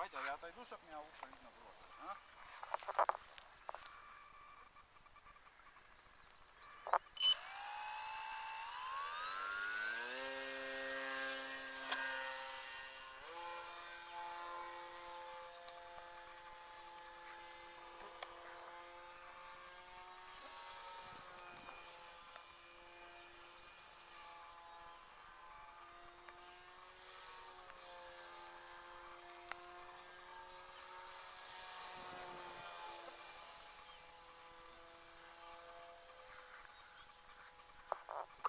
Давайте я отойду, чтобы меня лучше видно было. А?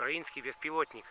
Украинский беспилотник.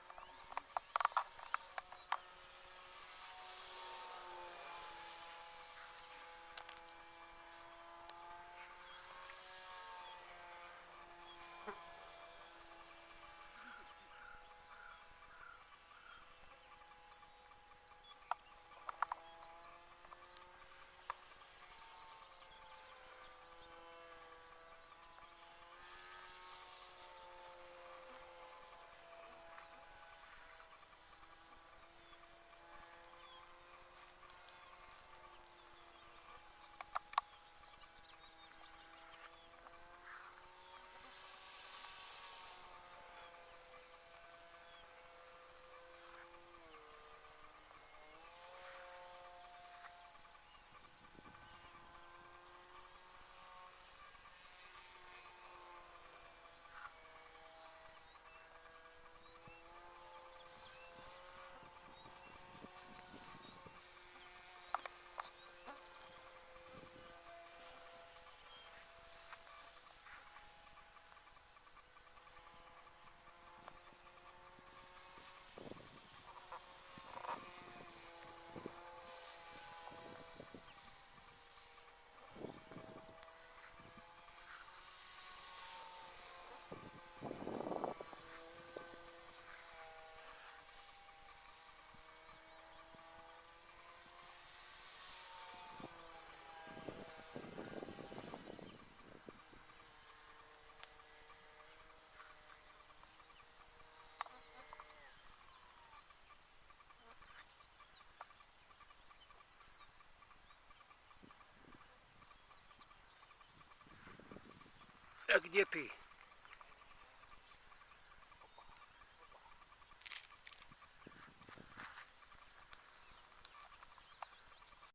А где ты?